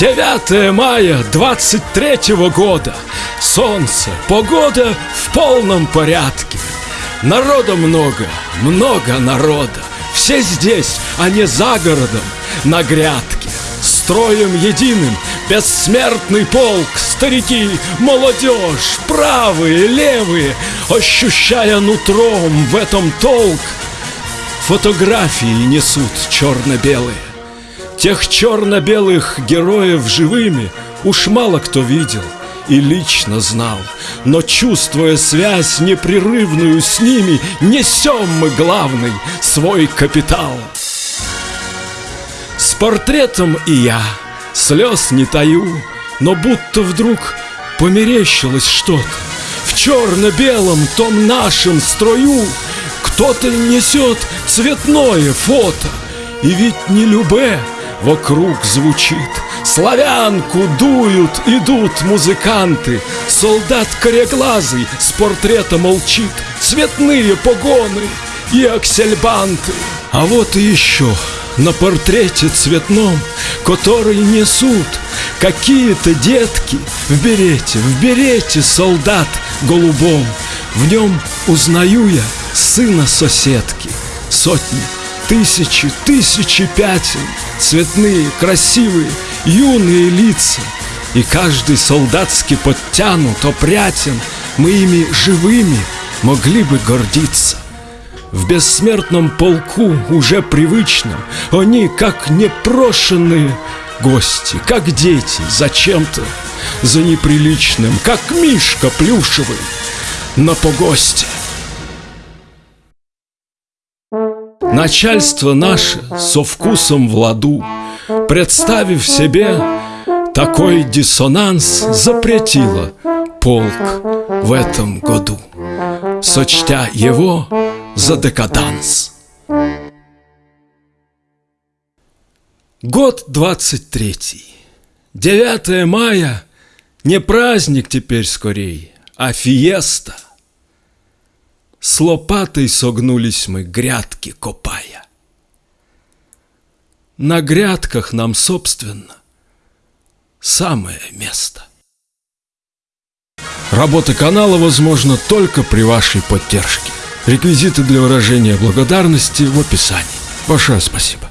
9 мая 23 года. Солнце, погода в полном порядке. Народа много, много народа. Все здесь, а не за городом, на грядке. Строем единым, бессмертный полк, старики, молодежь, правые, левые, ощущая нутром в этом толк, фотографии несут черно-белые. Тех черно-белых героев живыми уж мало кто видел и лично знал. Но чувствуя связь непрерывную с ними, несем мы главный свой капитал. С портретом и я слез не таю, но будто вдруг померещилось что-то. В черно-белом том нашем строю кто-то несет цветное фото. И ведь не любе, Вокруг звучит. Славянку дуют, идут музыканты. Солдат кореглазый с портрета молчит. Цветные погоны и аксельбанты. А вот и еще. На портрете цветном Который несут какие-то детки. В берете, в берете солдат голубом. В нем узнаю я сына соседки. Сотни Тысячи, тысячи пятен, цветные, красивые, юные лица. И каждый солдатски подтянут, опрятен, мы ими живыми могли бы гордиться. В бессмертном полку уже привычном Они как непрошенные гости, как дети зачем-то за неприличным, как мишка плюшевый на погосте. Начальство наше со вкусом в ладу, Представив себе такой диссонанс, Запретило полк в этом году, Сочтя его за декаданс. Год двадцать третий. 9 мая не праздник теперь скорей, а фиеста — с лопатой согнулись мы, грядки копая. На грядках нам, собственно, самое место. Работа канала возможна только при вашей поддержке. Реквизиты для выражения благодарности в описании. Большое спасибо.